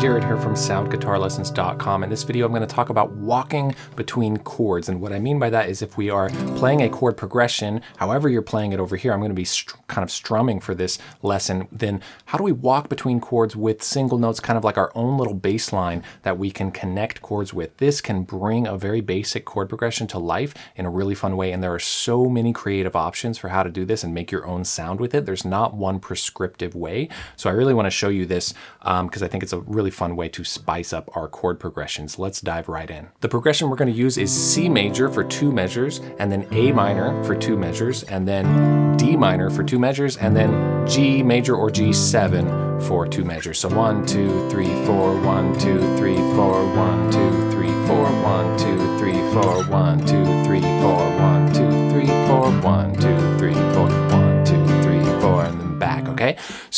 Jared here from soundguitarlessons.com. In this video, I'm going to talk about walking between chords. And what I mean by that is if we are playing a chord progression, however you're playing it over here, I'm going to be kind of strumming for this lesson, then how do we walk between chords with single notes, kind of like our own little bass line that we can connect chords with? This can bring a very basic chord progression to life in a really fun way. And there are so many creative options for how to do this and make your own sound with it. There's not one prescriptive way. So I really want to show you this because um, I think it's a really fun way to spice up our chord progressions. Let's dive right in. The progression we're going to use is C major for two measures, and then A minor for two measures, and then D minor for two measures, and then G major or G7 for two measures. So one, two, three, four, one, two, three, four, one, two, three, four, one, two, three, four, one,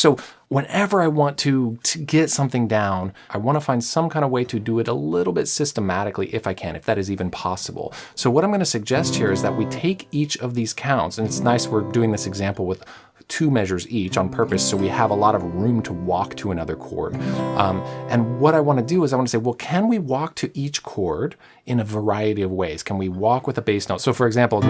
So whenever I want to, to get something down, I want to find some kind of way to do it a little bit systematically if I can, if that is even possible. So what I'm going to suggest here is that we take each of these counts, and it's nice we're doing this example with two measures each on purpose so we have a lot of room to walk to another chord. Um, and what I want to do is I want to say, well, can we walk to each chord in a variety of ways? Can we walk with a bass note? So for example,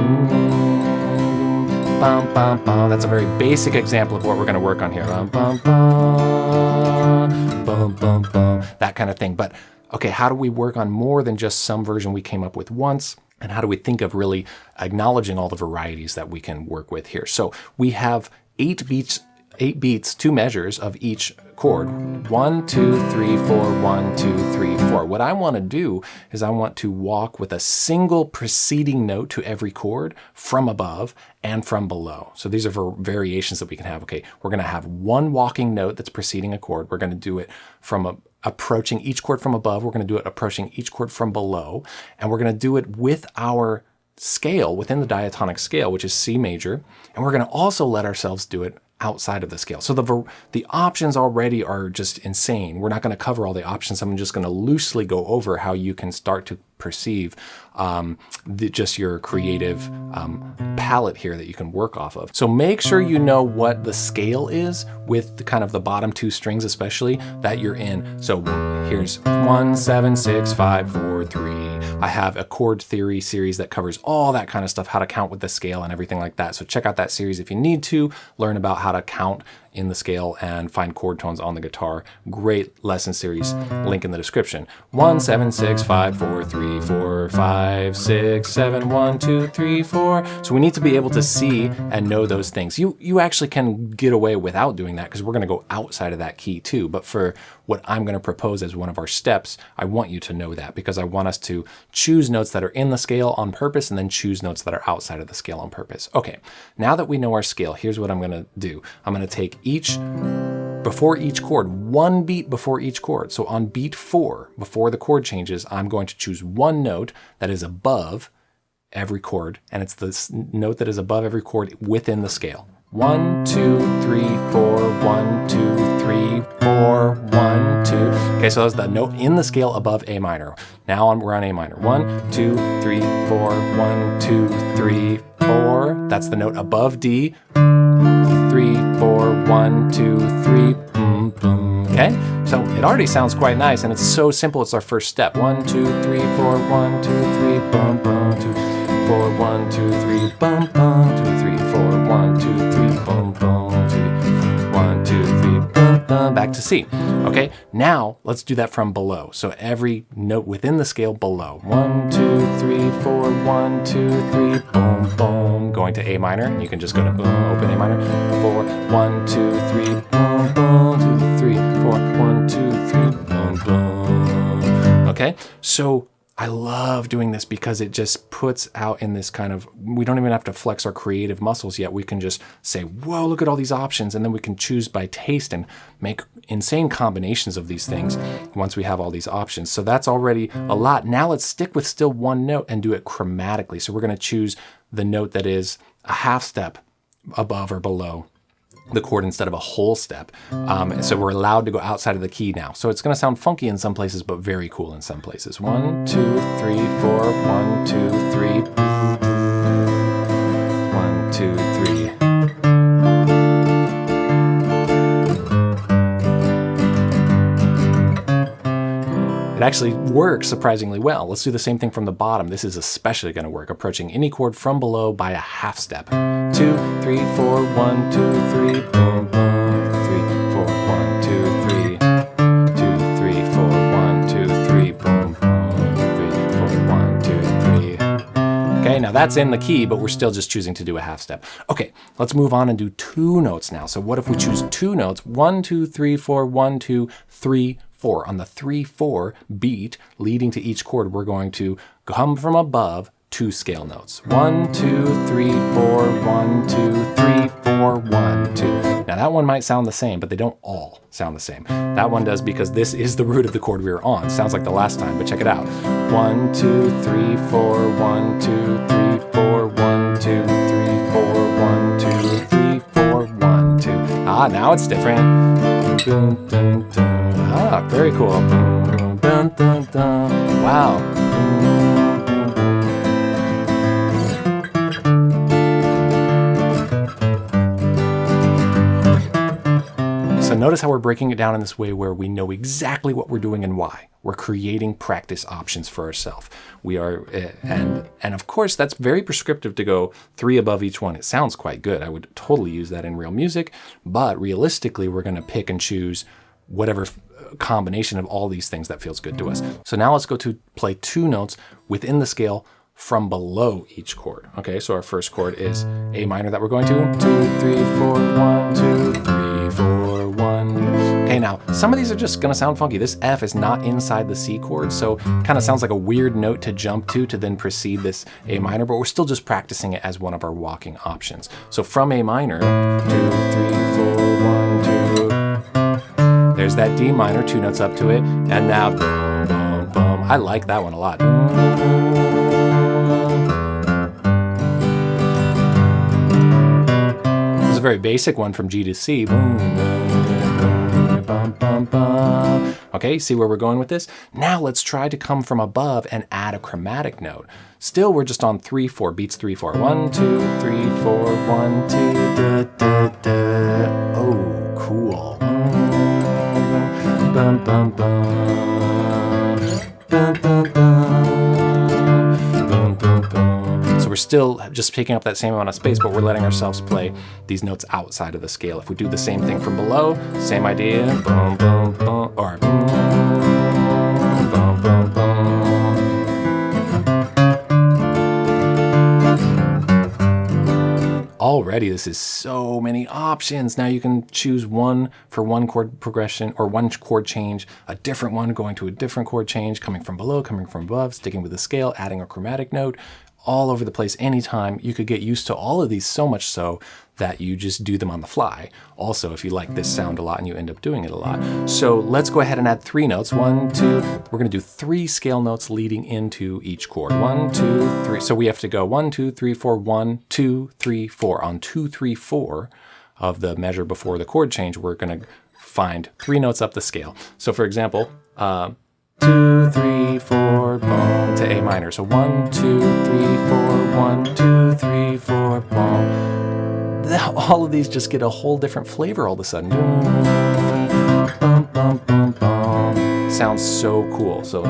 bum, bum, bum. That's a very basic example of what we're going to work on here. Bum, bum, bum, bum, bum, bum, that kind of thing. But okay, how do we work on more than just some version we came up with once? And how do we think of really acknowledging all the varieties that we can work with here? So we have eight beats eight beats, two measures of each chord. One, two, three, four, one, two, three, four. What I want to do is I want to walk with a single preceding note to every chord from above and from below. So these are variations that we can have. Okay, we're going to have one walking note that's preceding a chord. We're going to do it from a, approaching each chord from above. We're going to do it approaching each chord from below. And we're going to do it with our scale within the diatonic scale, which is C major. And we're going to also let ourselves do it outside of the scale. So the, the options already are just insane. We're not going to cover all the options. I'm just going to loosely go over how you can start to perceive um, the, just your creative um, palette here that you can work off of. So make sure you know what the scale is with the kind of the bottom two strings especially that you're in. So here's one, seven, six, five, four, three. I have a chord theory series that covers all that kind of stuff, how to count with the scale and everything like that. So check out that series if you need to learn about how to count in the scale and find chord tones on the guitar. Great lesson series, link in the description. One, seven, six, five, four, three, four, five, six, seven, one, two, three, four. So we need to be able to see and know those things. You, you actually can get away without doing that because we're gonna go outside of that key too. But for what I'm gonna propose as one of our steps, I want you to know that because I want us to choose notes that are in the scale on purpose and then choose notes that are outside of the scale on purpose. Okay, now that we know our scale, here's what I'm gonna do. I'm gonna take each before each chord, one beat before each chord. So on beat four, before the chord changes, I'm going to choose one note that is above every chord, and it's this note that is above every chord within the scale. One, two, three, four, one, two, three, four, one, two. Okay, so that's the note in the scale above A minor. Now we're on A minor. One, two, three, four, one, two, three, four. That's the note above D four, one, two, three, boom, boom. Okay, so it already sounds quite nice and it's so simple. It's our first step. One, two, three, four, one, two, three, boom, boom, two, four, one, two, three, boom, boom, two, three, four, one, two, three, boom, back to C. Okay, now let's do that from below. So every note within the scale below. One, two, three, four, one, two, three, boom, boom. Going to A minor, you can just go to boom, open A minor. Four, one, two, three, boom, boom, two, three, four, one, two, three, boom, boom. Okay, so I love doing this because it just puts out in this kind of, we don't even have to flex our creative muscles yet. We can just say, whoa, look at all these options. And then we can choose by taste and make insane combinations of these things once we have all these options. So that's already a lot. Now let's stick with still one note and do it chromatically. So we're going to choose the note that is a half step above or below the chord instead of a whole step. Um, so we're allowed to go outside of the key now. So it's going to sound funky in some places, but very cool in some places. One, two, three, four, one, two, three. One, two, three. It actually works surprisingly well. Let's do the same thing from the bottom. This is especially going to work, approaching any chord from below by a half step. Two, three, four, one, two, three, boom, boom, three, four, one, two, three, two, three, four, one, two, three, boom, boom, three, four, one, two, three. Okay, now that's in the key, but we're still just choosing to do a half step. Okay, let's move on and do two notes now. So what if we choose two notes? One, two, three, four, one, two, three, four. On the three, four beat leading to each chord, we're going to come from above two scale notes. One, two, three, four, one, two, three, four, one, two. Now that one might sound the same, but they don't all sound the same. That one does because this is the root of the chord we were on. Sounds like the last time, but check it out. One, two, three, four, one, two, three, four, one, two, three, four, one, two, three, four, one, two. Ah, now it's different. Ah, very cool. Wow. So notice how we're breaking it down in this way where we know exactly what we're doing and why. We're creating practice options for ourselves. We are, uh, and and of course that's very prescriptive to go three above each one. It sounds quite good. I would totally use that in real music, but realistically, we're going to pick and choose whatever combination of all these things that feels good to us. So now let's go to play two notes within the scale from below each chord. Okay, so our first chord is A minor that we're going to. Two, three, four, one, two, three, four, one. Okay, now some of these are just gonna sound funky. This F is not inside the C chord, so kind of sounds like a weird note to jump to to then precede this A minor, but we're still just practicing it as one of our walking options. So from A minor, two, three, four, one, two. There's that D minor, two notes up to it, and now boom, boom, boom. I like that one a lot. Very basic one from G to C. Okay, see where we're going with this? Now let's try to come from above and add a chromatic note. Still, we're just on 3, 4, beats 3, 4. 1, 2, 3, 4, 1, 2, da, da, da. Oh, cool. Bum, bum, bum. Still just taking up that same amount of space, but we're letting ourselves play these notes outside of the scale. If we do the same thing from below, same idea. Boom, boom, boom, or boom, boom, boom. Already, this is so many options. Now you can choose one for one chord progression or one chord change, a different one going to a different chord change, coming from below, coming from above, sticking with the scale, adding a chromatic note, all over the place anytime. You could get used to all of these so much so that you just do them on the fly. Also, if you like this sound a lot and you end up doing it a lot. So let's go ahead and add three notes. One, two, we're gonna do three scale notes leading into each chord. One, two, three. So we have to go one, two, three, four, one, two, three, four. On two, three, four of the measure before the chord change, we're gonna find three notes up the scale. So for example, uh, two, three, four, boom, to A minor. So one, two, three, four, one, two, three, four, boom. All of these just get a whole different flavor all of a sudden. Sounds so cool. So.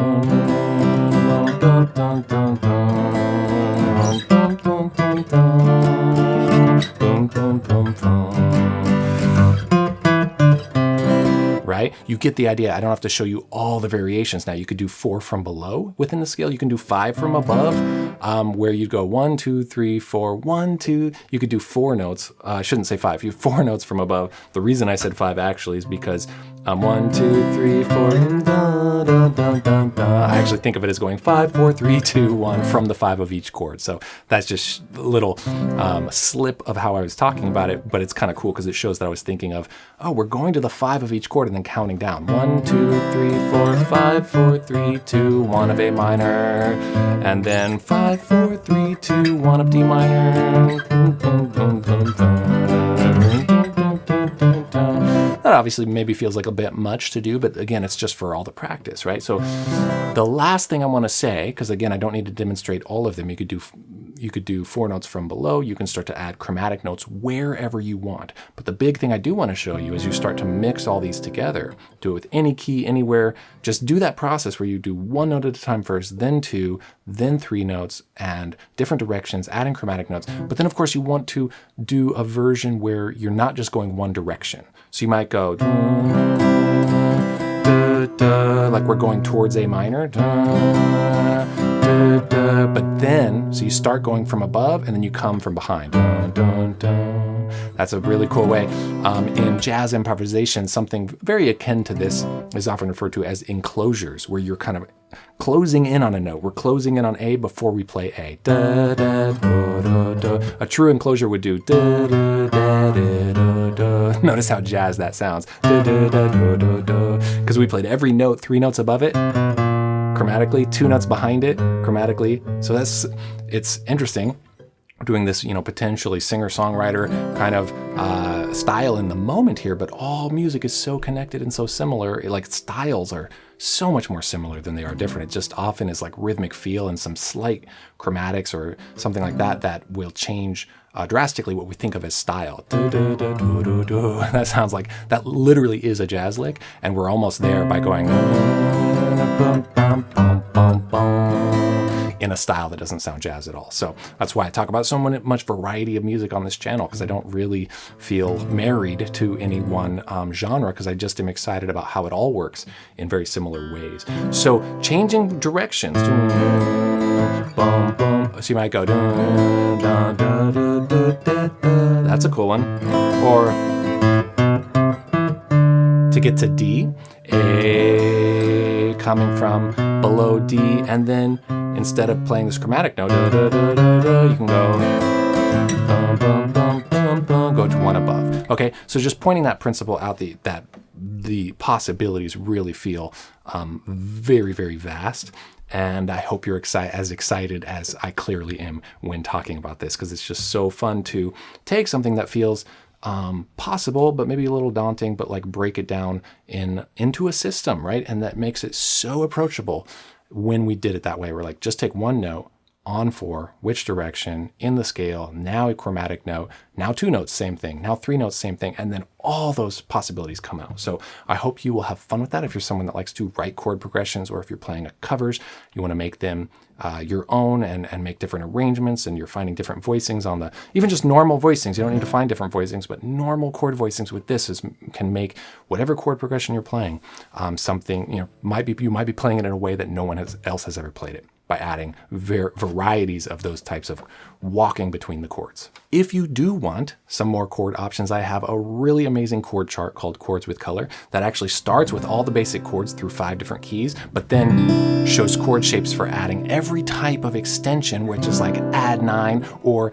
You get the idea. I don't have to show you all the variations now. You could do four from below within the scale. You can do five from above, um, where you'd go one, two, three, four, one, two. You could do four notes. Uh, I shouldn't say five. You have four notes from above. The reason I said five actually is because um, one, two, three, four, da, da, da, da, da. I actually think of it as going five, four, three, two, one from the five of each chord. So that's just a little um, slip of how I was talking about it, but it's kind of cool because it shows that I was thinking of, oh, we're going to the five of each chord and then counting down. One, two, three, four, five, four, three, two, one of A minor, and then five, four, three, two, one of D minor. That obviously maybe feels like a bit much to do, but again, it's just for all the practice, right? So the last thing I want to say, because again, I don't need to demonstrate all of them. You could do you could do four notes from below. You can start to add chromatic notes wherever you want. But the big thing I do want to show you is you start to mix all these together. Do it with any key, anywhere. Just do that process where you do one note at a time first, then two, then three notes, and different directions, adding chromatic notes. But then, of course, you want to do a version where you're not just going one direction. So you might go like we're going towards A minor. But then, so you start going from above and then you come from behind. That's a really cool way. Um, in jazz improvisation, something very akin to this is often referred to as enclosures, where you're kind of closing in on a note. We're closing in on A before we play A. Da, da, a true enclosure would do. Notice how jazz that sounds. Because we played every note three notes above it chromatically, two notes behind it chromatically. So that's it's interesting doing this, you know, potentially singer-songwriter kind of uh, style in the moment here, but all music is so connected and so similar. It, Like styles are so much more similar than they are different. It just often is like rhythmic feel and some slight chromatics or something like that that will change uh, drastically what we think of as style. That sounds like, that literally is a jazz lick, and we're almost there by going in a style that doesn't sound jazz at all. So that's why I talk about so much variety of music on this channel because I don't really feel married to any one um, genre because I just am excited about how it all works in very similar ways. So changing directions. So you might go. That's a cool one. Or to get to D, A coming from below D, and then instead of playing this chromatic note, you can go go to one above. Okay, so just pointing that principle out, the that the possibilities really feel um, very, very vast. And I hope you're exci as excited as I clearly am when talking about this, because it's just so fun to take something that feels um, possible, but maybe a little daunting, but like break it down in into a system, right? And that makes it so approachable when we did it that way. We're like, just take one note, on four, which direction, in the scale, now a chromatic note, now two notes, same thing, now three notes, same thing, and then all those possibilities come out. So I hope you will have fun with that if you're someone that likes to write chord progressions or if you're playing a covers, you want to make them uh, your own and, and make different arrangements and you're finding different voicings on the, even just normal voicings, you don't need to find different voicings, but normal chord voicings with this is, can make whatever chord progression you're playing um, something, you know, might be, you might be playing it in a way that no one has, else has ever played it by adding varieties of those types of walking between the chords. If you do want some more chord options, I have a really amazing chord chart called Chords with Color that actually starts with all the basic chords through five different keys, but then shows chord shapes for adding every type of extension, which is like add nine or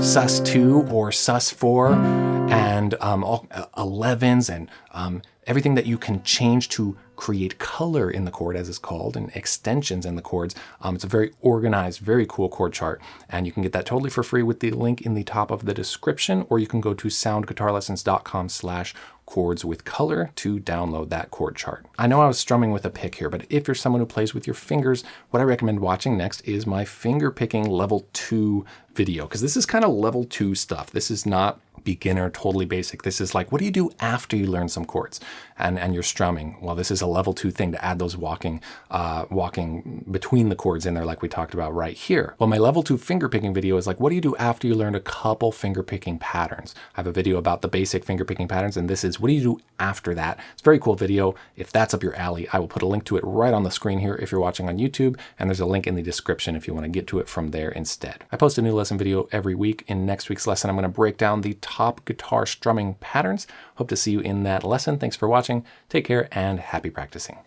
sus2 or sus4 and um, all, uh, 11s and um, everything that you can change to create color in the chord as it's called and extensions in the chords. Um, it's a very organized, very cool chord chart and you can get that totally for free with the link in the top of the description or you can go to soundguitarlessons.com slash chords with color to download that chord chart. I know I was strumming with a pick here, but if you're someone who plays with your fingers, what I recommend watching next is my finger picking level two video, because this is kind of level two stuff. This is not beginner, totally basic. This is like, what do you do after you learn some chords and, and you're strumming? Well, this is a level two thing to add those walking, uh, walking between the chords in there like we talked about right here. Well, my level two finger picking video is like, what do you do after you learn a couple finger picking patterns? I have a video about the basic finger picking patterns and this is, what do you do after that? It's a very cool video. If that's up your alley, I will put a link to it right on the screen here if you're watching on YouTube and there's a link in the description if you want to get to it from there instead. I post a new lesson video every week. In next week's lesson, I'm going to break down the top guitar strumming patterns. Hope to see you in that lesson. Thanks for watching. Take care and happy practicing.